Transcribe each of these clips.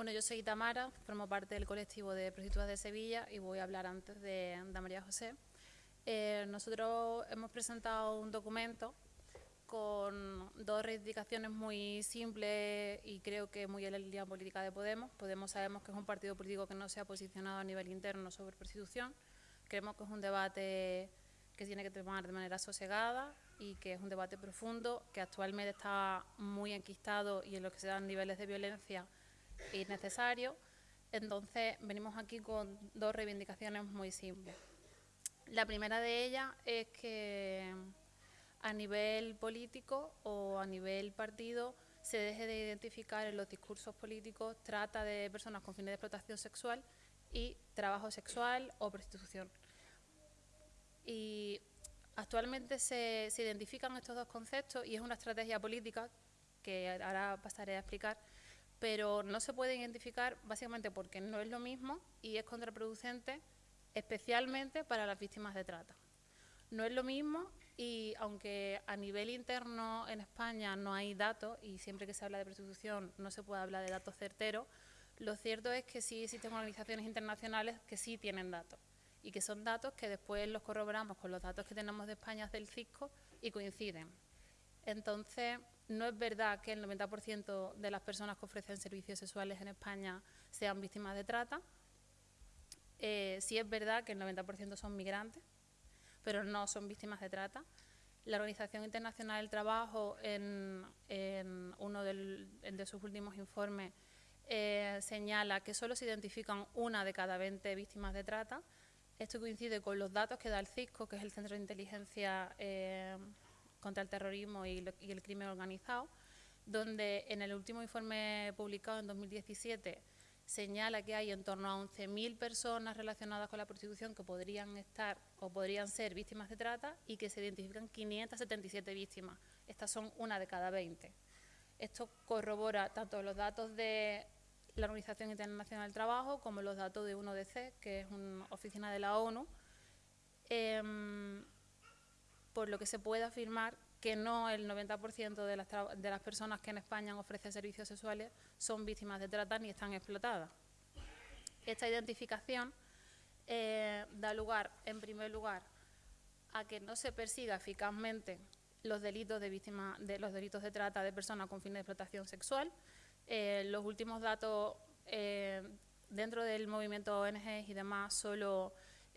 Bueno, yo soy Tamara, formo parte del colectivo de prostitutas de Sevilla y voy a hablar antes de, María José. Eh, nosotros hemos presentado un documento con dos reivindicaciones muy simples y creo que muy en la línea política de Podemos. Podemos sabemos que es un partido político que no se ha posicionado a nivel interno sobre prostitución. Creemos que es un debate que tiene que tomar de manera sosegada y que es un debate profundo, que actualmente está muy enquistado y en lo que se dan niveles de violencia innecesario. Entonces, venimos aquí con dos reivindicaciones muy simples. La primera de ellas es que a nivel político o a nivel partido se deje de identificar en los discursos políticos trata de personas con fines de explotación sexual y trabajo sexual o prostitución. Y actualmente se, se identifican estos dos conceptos y es una estrategia política que ahora pasaré a explicar, pero no se puede identificar básicamente porque no es lo mismo y es contraproducente especialmente para las víctimas de trata. No es lo mismo y aunque a nivel interno en España no hay datos y siempre que se habla de prostitución no se puede hablar de datos certeros, lo cierto es que sí existen organizaciones internacionales que sí tienen datos y que son datos que después los corroboramos con los datos que tenemos de España del CISCO y coinciden. Entonces, no es verdad que el 90% de las personas que ofrecen servicios sexuales en España sean víctimas de trata. Eh, sí es verdad que el 90% son migrantes, pero no son víctimas de trata. La Organización Internacional del Trabajo, en, uno de sus últimos informes, eh, señala que solo se identifican una de cada 20 víctimas de trata. Esto coincide con los datos que da el CISCO, que es el Centro de Inteligencia eh, contra el terrorismo y, el crimen organizado, donde en el último informe publicado en 2017 señala que hay en torno a 11.000 personas relacionadas con la prostitución que podrían estar o podrían ser víctimas de trata y que se identifican 577 víctimas. Estas son una de cada 20. Esto corrobora tanto los datos de la Organización Internacional del Trabajo como los datos de UNODC, que es una oficina de la ONU. Em, por lo que se puede afirmar que no el 90% de las, de las personas que en España ofrecen servicios sexuales son víctimas de trata ni están explotadas. Esta identificación eh, da lugar, en primer lugar, a que no se persiga eficazmente los delitos de víctimas de los delitos de trata de personas con fines de explotación sexual. Eh, los últimos datos eh, dentro del movimiento ONG y demás solo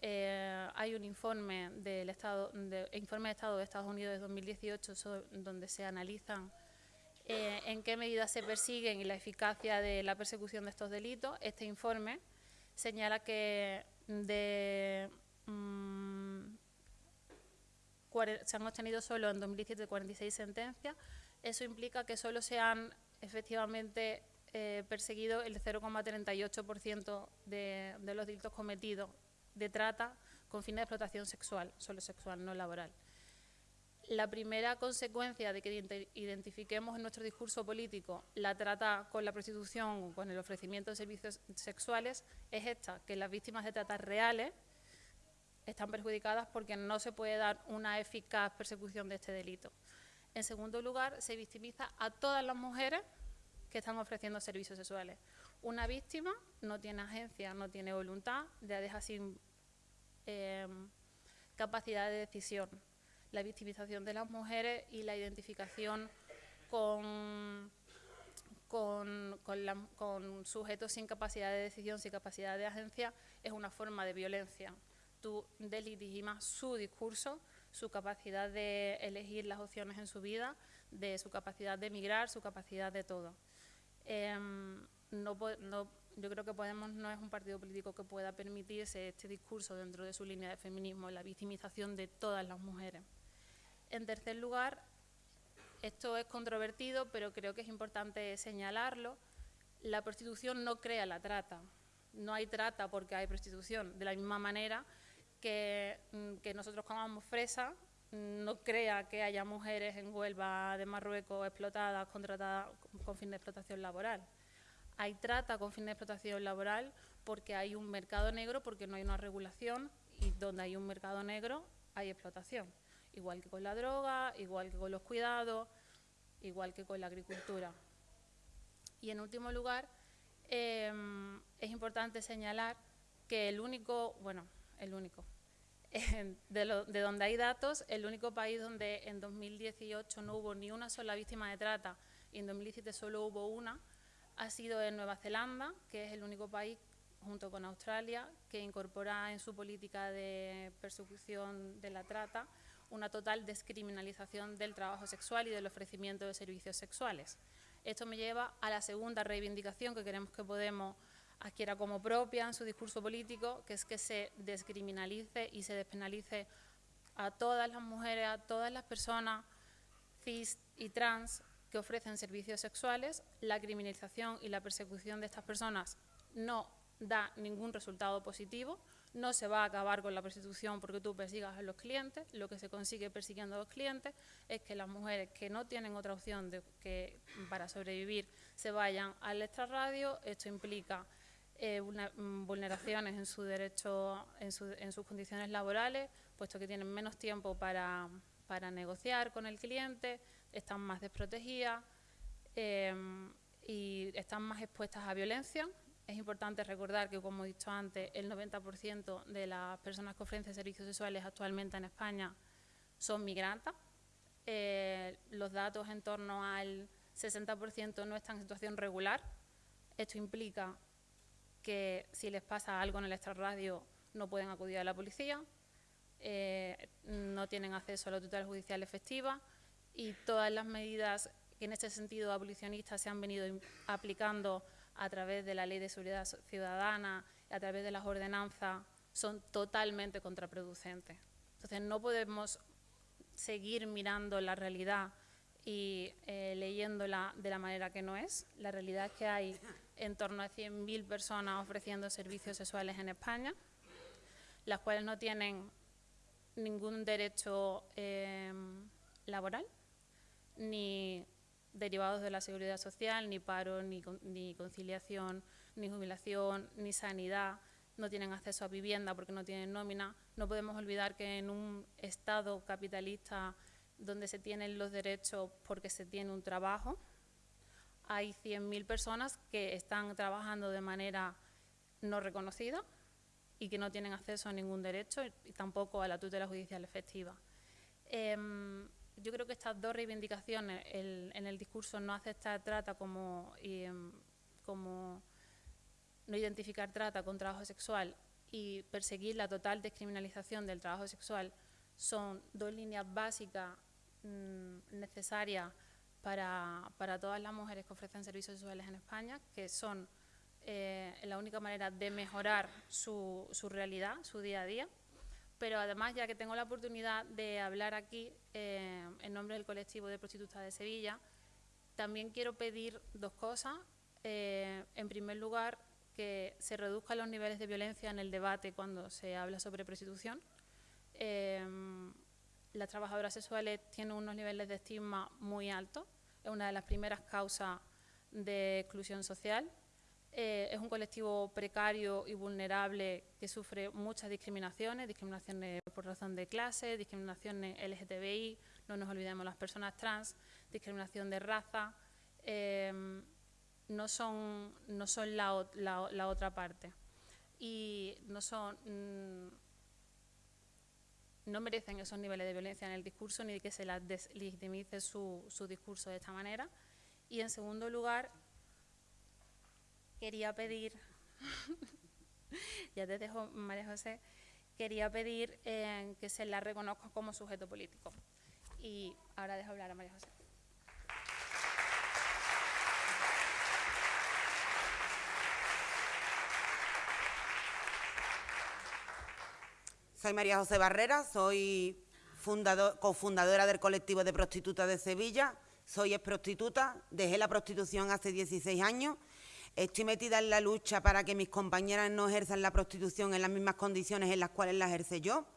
eh, hay un informe del Estado, de, informe de Estado de Estados Unidos de 2018 donde se analizan eh, en qué medidas se persiguen y la eficacia de la persecución de estos delitos. Este informe señala que de, mm, se han obtenido solo en 2017 46 sentencias. Eso implica que solo se han efectivamente eh, perseguido el 0,38% de, de los delitos cometidos de trata con fines de explotación sexual, solo sexual, no laboral. La primera consecuencia de que identifiquemos en nuestro discurso político la trata con la prostitución o con el ofrecimiento de servicios sexuales es esta, que las víctimas de trata reales están perjudicadas porque no se puede dar una eficaz persecución de este delito. En segundo lugar, se victimiza a todas las mujeres que están ofreciendo servicios sexuales. Una víctima no tiene agencia, no tiene voluntad, la deja sin eh, capacidad de decisión. La victimización de las mujeres y la identificación con, sujetos sin capacidad de decisión, sin capacidad de agencia, es una forma de violencia. Tú delegitimas su discurso, su capacidad de elegir las opciones en su vida, de su capacidad de emigrar, su capacidad de todo. Em, no, yo creo que Podemos no es un partido político que pueda permitirse este discurso dentro de su línea de feminismo, la victimización de todas las mujeres. En tercer lugar, esto es controvertido, pero creo que es importante señalarlo, la prostitución no crea la trata. No hay trata porque hay prostitución. De la misma manera que, mm, que nosotros comamos fresa, no crea que haya mujeres en Huelva de Marruecos explotadas, contratadas con fin de explotación laboral. Hay trata con fin de explotación laboral porque hay un mercado negro, porque no hay una regulación y donde hay un mercado negro hay explotación. Igual que con la droga, igual que con los cuidados, igual que con la agricultura. Y en último lugar, Em, es importante señalar que el único, bueno, el único, de, de, donde hay datos, el único país donde en 2018 no hubo ni una sola víctima de trata y en 2017 solo hubo una, ha sido en Nueva Zelanda, que es el único país, junto con Australia, que incorpora en su política de persecución de la trata una total descriminalización del trabajo sexual y del ofrecimiento de servicios sexuales. Esto me lleva a la segunda reivindicación que queremos que Podemos adquiera como propia en su discurso político, que es que se descriminalice y se despenalice a todas las mujeres, a todas las personas cis y trans que ofrecen servicios sexuales. La criminalización y la persecución de estas personas no da ningún resultado positivo, no se va a acabar con la prostitución porque tú persigas a los clientes, lo que se consigue persiguiendo a los clientes es que las mujeres que no tienen otra opción de que para sobrevivir se vayan al extrarradio, esto implica eh, mm, vulneraciones en su derecho, en, sus condiciones laborales, puesto que tienen menos tiempo para, negociar con el cliente, están más desprotegidas eh, y están más expuestas a violencia es importante recordar que, como he dicho antes, el 90% de las personas que ofrecen servicios sexuales actualmente en España son migrantes. Eh, los datos en torno al 60% no están en situación regular. Esto implica que si les pasa algo en el extrarradio no pueden acudir a la policía, eh, no tienen acceso a la tutela judicial efectiva y todas las medidas que en este sentido abolicionistas se han venido aplicando a través de la Ley de Seguridad Ciudadana, a través de las ordenanzas, son totalmente contraproducentes. Entonces no podemos seguir mirando la realidad y eh, leyéndola de la manera que no es. La realidad es que hay en torno a 100.000 personas ofreciendo servicios sexuales en España, las cuales no tienen ningún derecho eh, laboral, ni derivados de la seguridad social, ni paro, ni, conciliación, ni jubilación, ni sanidad, no tienen acceso a vivienda porque no tienen nómina. No podemos olvidar que en un Estado capitalista donde se tienen los derechos porque se tiene un trabajo, hay 100.000 personas que están trabajando de manera no reconocida y que no tienen acceso a ningún derecho y tampoco a la tutela judicial efectiva. Em, yo creo que estas dos reivindicaciones, en el discurso no aceptar trata como, em, como no identificar trata con trabajo sexual y perseguir la total descriminalización del trabajo sexual, son dos líneas básicas mm, necesarias para, todas las mujeres que ofrecen servicios sexuales en España, que son eh, la única manera de mejorar su, su realidad, su día a día pero además, ya que tengo la oportunidad de hablar aquí eh, en nombre del colectivo de prostitutas de Sevilla, también quiero pedir dos cosas. Eh, en primer lugar, que se reduzcan los niveles de violencia en el debate cuando se habla sobre prostitución. Eh, las trabajadoras sexuales tienen unos niveles de estigma muy altos, es una de las primeras causas de exclusión social eh, es un colectivo precario y vulnerable que sufre muchas discriminaciones, discriminaciones por razón de clase, discriminaciones LGTBI, no nos olvidemos las personas trans, discriminación de raza, em, no son, no son la, la, otra parte. Y no son... Mm, no merecen esos niveles de violencia en el discurso ni que se las deslegitimice su, su discurso de esta manera. Y en segundo lugar, quería pedir, ya te dejo María José, quería pedir eh, que se la reconozca como sujeto político. Y ahora dejo hablar a María José. Soy María José Barrera, soy cofundadora del colectivo de prostitutas de Sevilla, soy ex prostituta, dejé la prostitución hace 16 años Estoy metida en la lucha para que mis compañeras no ejerzan la prostitución en las mismas condiciones en las cuales la ejerce yo.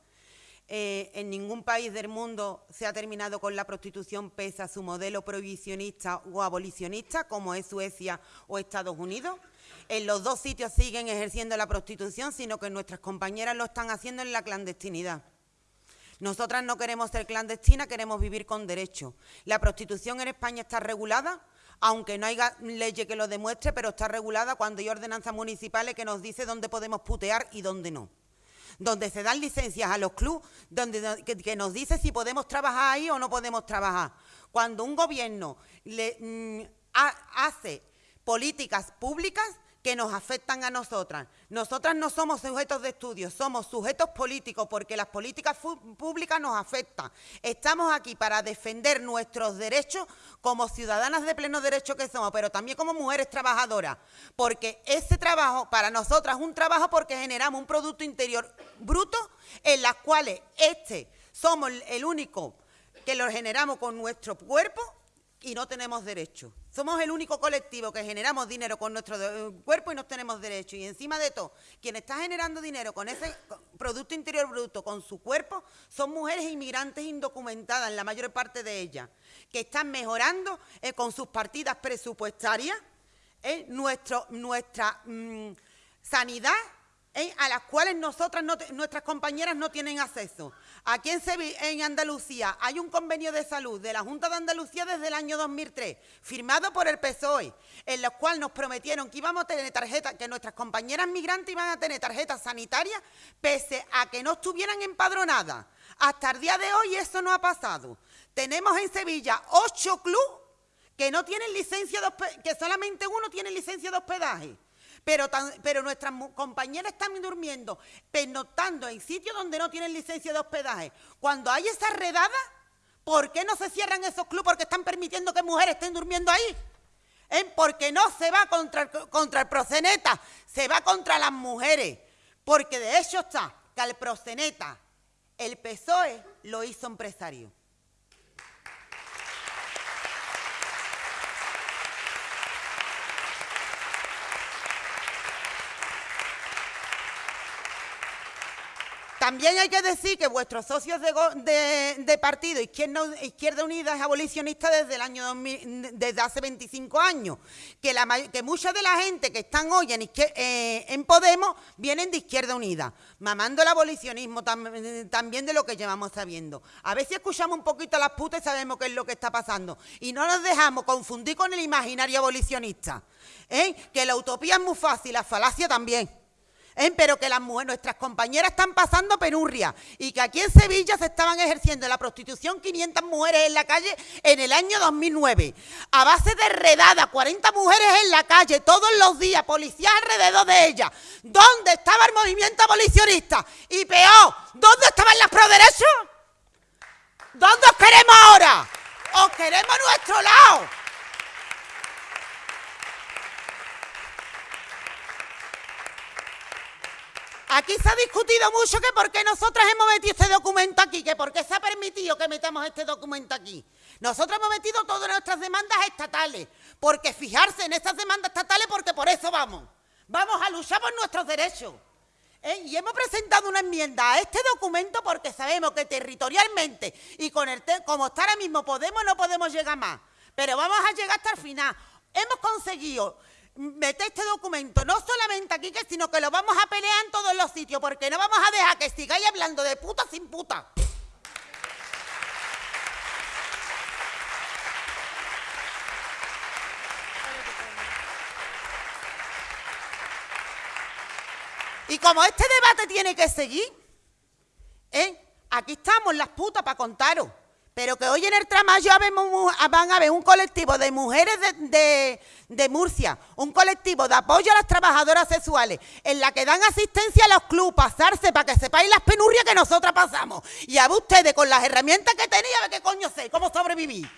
Eh, en ningún país del mundo se ha terminado con la prostitución pese a su modelo prohibicionista o abolicionista, como es Suecia o Estados Unidos. En los dos sitios siguen ejerciendo la prostitución, sino que nuestras compañeras lo están haciendo en la clandestinidad. Nosotras no queremos ser clandestinas, queremos vivir con derecho. La prostitución en España está regulada, aunque no haya ley que lo demuestre, pero está regulada cuando hay ordenanzas municipales que nos dice dónde podemos putear y dónde no. Donde se dan licencias a los clubes, donde, que, nos dice si podemos trabajar ahí o no podemos trabajar. Cuando un gobierno le, mm, hace políticas públicas, que nos afectan a nosotras. Nosotras no somos sujetos de estudio, somos sujetos políticos porque las políticas públicas nos afectan. Estamos aquí para defender nuestros derechos como ciudadanas de pleno derecho que somos, pero también como mujeres trabajadoras, porque ese trabajo para nosotras es un trabajo porque generamos un Producto Interior bruto en las cuales este somos el único que lo generamos con nuestro cuerpo y no tenemos derecho. Somos el único colectivo que generamos dinero con nuestro cuerpo y no tenemos derecho. Y encima de todo, quien está generando dinero con ese Producto Interior Bruto, con su cuerpo, son mujeres inmigrantes indocumentadas, la mayor parte de ellas, que están mejorando eh, con sus partidas presupuestarias eh, nuestro, nuestra mm, sanidad ¿eh? a las cuales nosotras nuestras compañeras no tienen acceso. Aquí en, en Andalucía hay un convenio de salud de la Junta de Andalucía desde el año 2003, firmado por el PSOE, en el cual nos prometieron que íbamos a tener tarjetas, que nuestras compañeras migrantes iban a tener tarjetas sanitarias, pese a que no estuvieran empadronadas. Hasta el día de hoy eso no ha pasado. Tenemos en Sevilla ocho clubes que no tienen licencia de que solamente uno tiene licencia de hospedaje pero, nuestras compañeras están durmiendo, pernoctando en sitios donde no tienen licencia de hospedaje. Cuando hay esa redada, ¿por qué no se cierran esos clubes? Porque están permitiendo que mujeres estén durmiendo ahí. ¿Eh? Porque no se va contra, contra el proceneta, se va contra las mujeres. Porque de hecho está que al proceneta el PSOE lo hizo empresario. También hay que decir que vuestros socios de, partido Izquierda, Unida es abolicionista desde el año 2000, desde hace 25 años, que mucha de la gente que están hoy en, eh, en Podemos vienen de Izquierda Unida, mamando el abolicionismo también de lo que llevamos sabiendo. A ver si escuchamos un poquito a las putas y sabemos qué es lo que está pasando. Y no nos dejamos confundir con el imaginario abolicionista, ¿eh? que la utopía es muy fácil, la falacia también. Pero que las mujeres, nuestras compañeras están pasando penurria y que aquí en Sevilla se estaban ejerciendo la prostitución 500 mujeres en la calle en el año 2009. A base de redada, 40 mujeres en la calle todos los días, policías alrededor de ellas. ¿Dónde estaba el movimiento abolicionista? Y peor, ¿dónde estaban las pro derechos? ¿Dónde os queremos ahora? Os queremos a nuestro lado. Aquí se ha discutido mucho que por qué nosotras hemos metido este documento aquí, que por qué se ha permitido que metamos este documento aquí. Nosotros hemos metido todas nuestras demandas estatales, porque fijarse en estas demandas estatales porque por eso vamos. Vamos a luchar por nuestros derechos. ¿eh? Y hemos presentado una enmienda a este documento porque sabemos que territorialmente y con el como está ahora mismo podemos no podemos llegar más. Pero vamos a llegar hasta el final. Hemos conseguido mete este documento no solamente aquí, sino que lo vamos a pelear en todos los sitios, porque no vamos a dejar que sigáis hablando de puta sin puta. Y como este debate tiene que seguir, ¿eh? aquí estamos las putas para contaros. Pero que hoy en el Tramayo van a ver un colectivo de mujeres de, Murcia, un colectivo de apoyo a las trabajadoras sexuales, en la que dan asistencia a los clubes, pasarse para que sepáis las penurias que nosotras pasamos. Y a ustedes con las herramientas que tenía, a ver qué coño sé, cómo sobrevivir.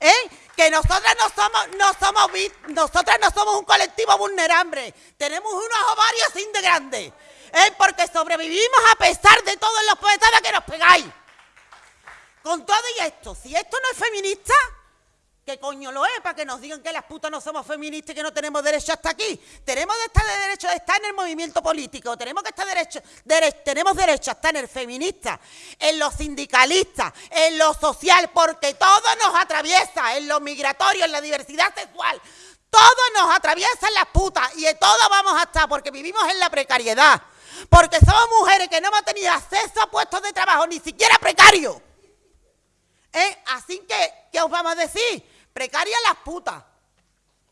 ¿Eh? Que nosotras no somos, no somos, nosotras no somos un colectivo vulnerable, tenemos unos ovarios sin de grandes, ¿eh? porque sobrevivimos a pesar de todos los poetadas que nos pegáis. Con todo y esto, si esto no es feminista, ¿qué coño lo es? Para que nos digan que las putas no somos feministas y que no tenemos derecho hasta aquí. Tenemos de estar de derecho de estar en el movimiento político, tenemos que estar derecho, tenemos derecho a estar en el feminista, en los sindicalistas, en lo social, porque todo nos atraviesa, en lo migratorio, en la diversidad sexual. Todo nos atraviesa en las putas y en todo vamos a estar porque vivimos en la precariedad. Porque somos mujeres que no hemos tenido acceso a puestos de trabajo, ni siquiera precarios. ¿Eh? Así que, ¿qué os vamos a decir? Precaria las putas.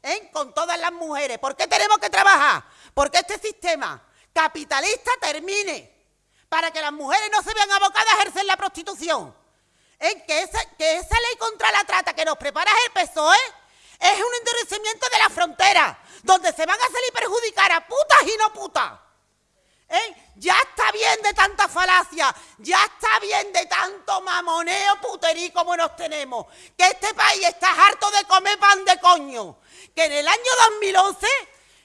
¿eh? con todas las mujeres. ¿Por qué tenemos que trabajar? Porque este sistema capitalista termine para que las mujeres no se vean abocadas a ejercer la prostitución. ¿Eh? Que, esa, que esa ley contra la trata que nos prepara el PSOE es un endurecimiento de la frontera, donde se van a salir perjudicar a putas y no putas. ¿Eh? Ya está bien de tanta falacia, ya está bien de tanto mamoneo puterí como nos tenemos, que este país está harto de comer pan de coño, que en el año 2011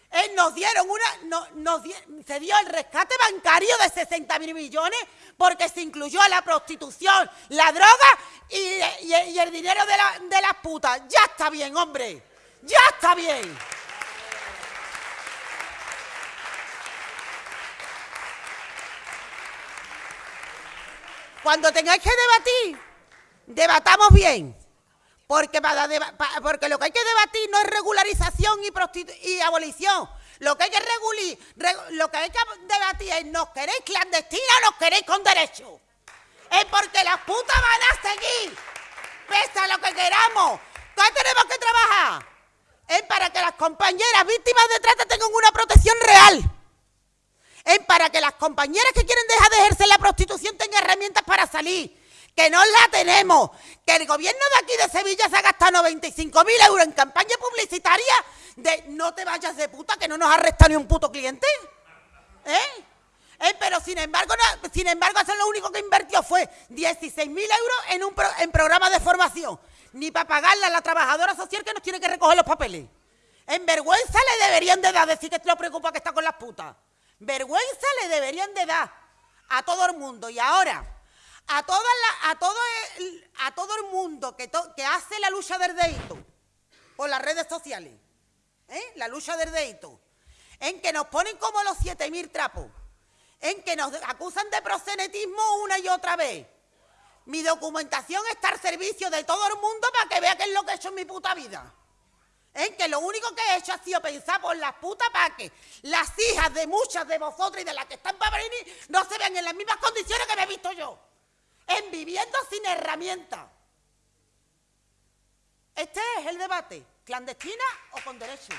eh, nos dieron una, nos se dio el rescate bancario de 60 mil millones porque se incluyó la prostitución, la droga y, el dinero de las putas. Ya está bien, hombre, ya está bien. Cuando tengáis que debatir, debatamos bien. Porque, lo que hay que debatir no es regularización y, abolición. Lo que hay que lo que hay que debatir es ¿nos queréis clandestina o nos queréis con derecho? Es porque las putas van a seguir, pese a lo que queramos. ¿Qué tenemos que trabajar? Es para que las compañeras víctimas de trata tengan una protección real es para que las compañeras que quieren dejar de ejercer la prostitución tengan herramientas para salir. Que no la tenemos. Que el gobierno de aquí de Sevilla se ha gastado 95.000 euros en campaña publicitaria de no te vayas de puta que no nos arresta ni un puto cliente. ¿Eh? ¿Eh? Pero sin embargo, sin embargo, eso lo único que invirtió fue 16.000 euros en un en programa de formación. Ni para pagarle a la trabajadora social que nos tiene que recoger los papeles. En vergüenza le deberían de dar decir que te lo preocupa que está con las putas. Vergüenza le deberían de dar a todo el mundo. Y ahora, a, toda a, todo, el, a todo el mundo que, que hace la lucha del deito por las redes sociales, ¿eh? la lucha del deito, en que nos ponen como los 7.000 trapos, en que nos acusan de prosenetismo una y otra vez. Mi documentación está al servicio de todo el mundo para que vea qué es lo que he hecho en mi puta vida en que lo único que he hecho ha sido pensar por las putas para que las hijas de muchas de vosotros y de las que están para venir no se vean en las mismas condiciones que me he visto yo, en viviendo sin herramientas. Este es el debate, clandestina o con derecho.